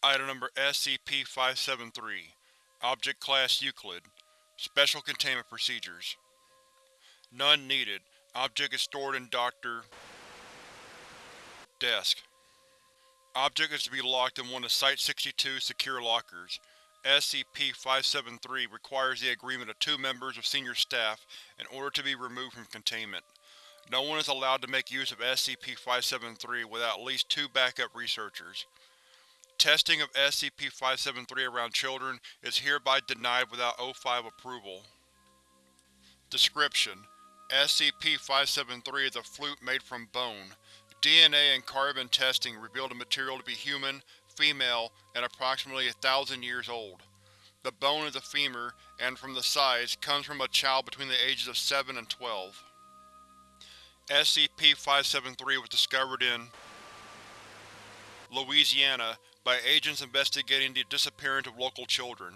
Item Number SCP-573 Object Class Euclid Special Containment Procedures None needed. Object is stored in Dr. Desk. Object is to be locked in one of Site-62's secure lockers. SCP-573 requires the agreement of two members of senior staff in order to be removed from containment. No one is allowed to make use of SCP-573 without at least two backup researchers. Testing of SCP-573 around children is hereby denied without O5 approval. Description: SCP-573 is a flute made from bone. DNA and carbon testing revealed the material to be human, female, and approximately a thousand years old. The bone is a femur, and from the size, comes from a child between the ages of 7 and 12. SCP-573 was discovered in Louisiana by agents investigating the disappearance of local children.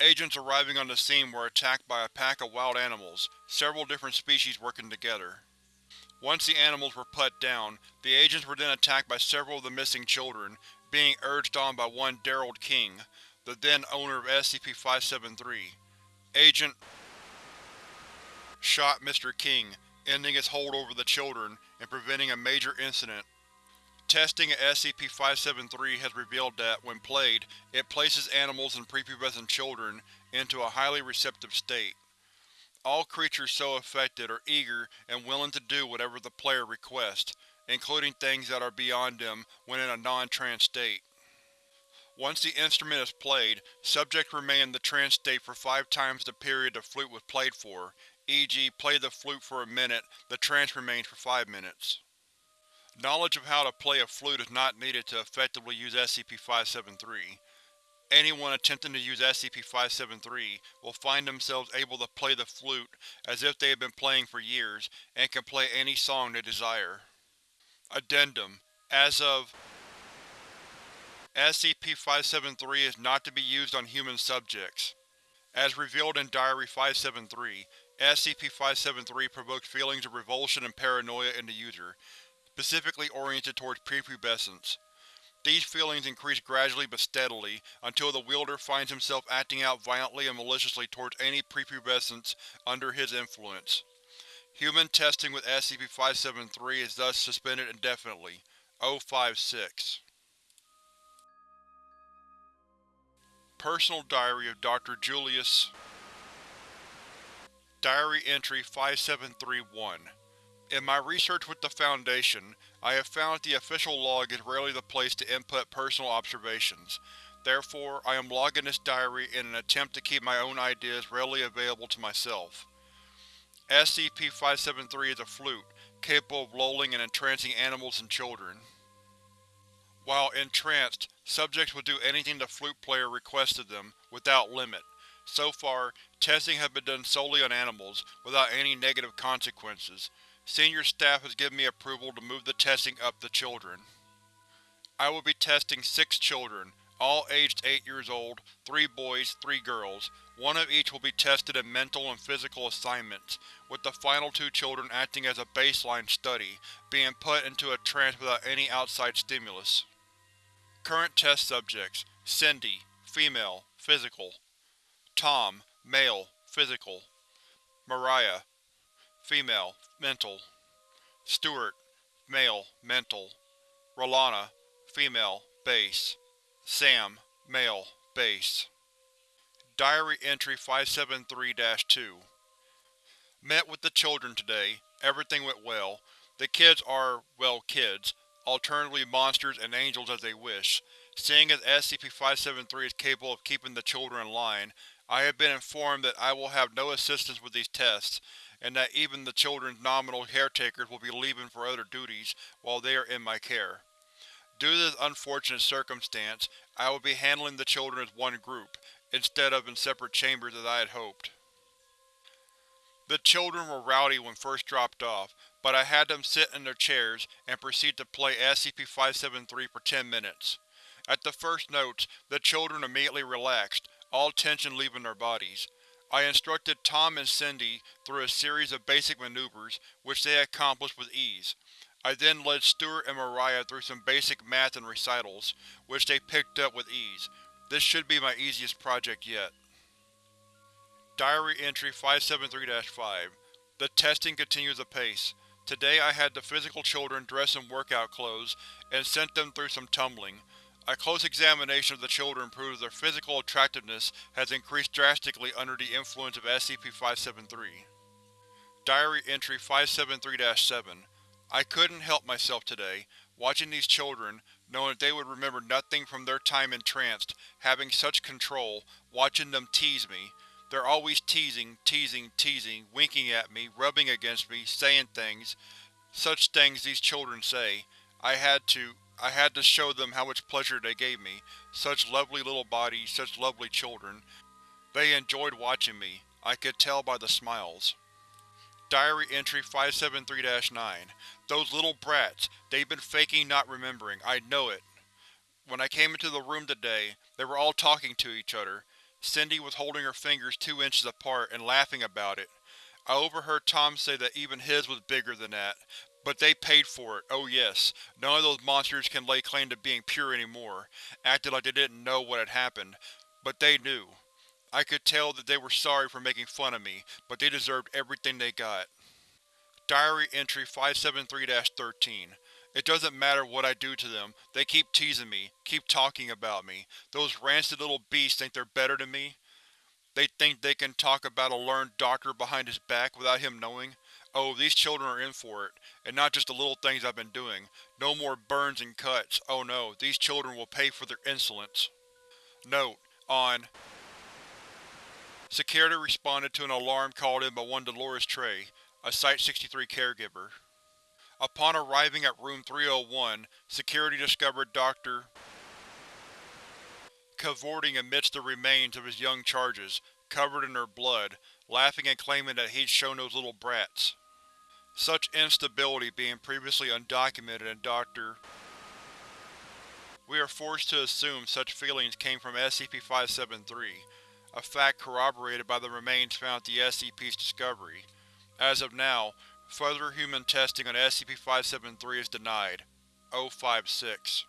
Agents arriving on the scene were attacked by a pack of wild animals, several different species working together. Once the animals were put down, the agents were then attacked by several of the missing children, being urged on by one Daryl King, the then owner of SCP-573. Agent shot Mr. King, ending his hold over the children and preventing a major incident. Testing at SCP-573 has revealed that, when played, it places animals and prepubescent children into a highly receptive state. All creatures so affected are eager and willing to do whatever the player requests, including things that are beyond them when in a non-trance state. Once the instrument is played, subjects remain in the trance state for five times the period the flute was played for, e.g. play the flute for a minute, the trance remains for five minutes. Knowledge of how to play a flute is not needed to effectively use SCP-573. Anyone attempting to use SCP-573 will find themselves able to play the flute as if they have been playing for years, and can play any song they desire. Addendum: As of SCP-573 is not to be used on human subjects. As revealed in Diary 573, SCP-573 provokes feelings of revulsion and paranoia in the user, specifically oriented towards prepubescents. These feelings increase gradually but steadily, until the wielder finds himself acting out violently and maliciously towards any prepubescents under his influence. Human testing with SCP-573 is thus suspended indefinitely. O-56 Personal Diary of Dr. Julius Diary Entry 5731 In my research with the Foundation, I have found that the official log is rarely the place to input personal observations. Therefore, I am logging this diary in an attempt to keep my own ideas readily available to myself. SCP-573 is a flute, capable of lulling and entrancing animals and children. While entranced, subjects will do anything the flute player requests of them, without limit. So far, testing has been done solely on animals, without any negative consequences. Senior staff has given me approval to move the testing up to children. I will be testing six children, all aged 8 years old, three boys, three girls. One of each will be tested in mental and physical assignments, with the final two children acting as a baseline study, being put into a trance without any outside stimulus. Current test subjects: Cindy, female, physical. Tom, male, physical. Mariah, female, mental. Stuart, male, mental. Rolana, female, base. Sam, male, base. Diary Entry 573-2 Met with the children today. Everything went well. The kids are, well kids, alternatively monsters and angels as they wish. Seeing as SCP-573 is capable of keeping the children in line, I have been informed that I will have no assistance with these tests, and that even the children's nominal caretakers will be leaving for other duties while they are in my care. Due to this unfortunate circumstance, I will be handling the children as one group, instead of in separate chambers as I had hoped. The children were rowdy when first dropped off, but I had them sit in their chairs and proceed to play SCP-573 for ten minutes. At the first notes, the children immediately relaxed, all tension leaving their bodies. I instructed Tom and Cindy through a series of basic maneuvers, which they accomplished with ease. I then led Stuart and Mariah through some basic math and recitals, which they picked up with ease. This should be my easiest project yet. Diary Entry 573-5 The testing continues apace. Today I had the physical children dress in workout clothes and sent them through some tumbling. A close examination of the children proves their physical attractiveness has increased drastically under the influence of SCP-573. Diary Entry 573-7 I couldn't help myself today, watching these children, knowing that they would remember nothing from their time entranced, having such control, watching them tease me. They're always teasing, teasing, teasing, winking at me, rubbing against me, saying things. Such things these children say. I had to, I had to show them how much pleasure they gave me. Such lovely little bodies, such lovely children. They enjoyed watching me. I could tell by the smiles. Diary Entry 573-9 Those little brats, they've been faking not remembering, I know it. When I came into the room today, they were all talking to each other. Cindy was holding her fingers two inches apart and laughing about it. I overheard Tom say that even his was bigger than that, but they paid for it, oh yes. None of those monsters can lay claim to being pure anymore, acted like they didn't know what had happened. But they knew. I could tell that they were sorry for making fun of me, but they deserved everything they got. Diary Entry 573-13 It doesn't matter what I do to them, they keep teasing me, keep talking about me. Those rancid little beasts think they're better than me? They think they can talk about a learned doctor behind his back without him knowing? Oh, these children are in for it, and not just the little things I've been doing. No more burns and cuts. Oh no, these children will pay for their insolence. Note: On Security responded to an alarm called in by one Dolores Trey, a Site-63 caregiver. Upon arriving at Room 301, security discovered Dr. cavorting amidst the remains of his young charges, covered in their blood, laughing and claiming that he'd shown those little brats. Such instability being previously undocumented in Dr. We are forced to assume such feelings came from SCP-573, a fact corroborated by the remains found at the SCP's discovery. As of now, further human testing on SCP-573 is denied. 056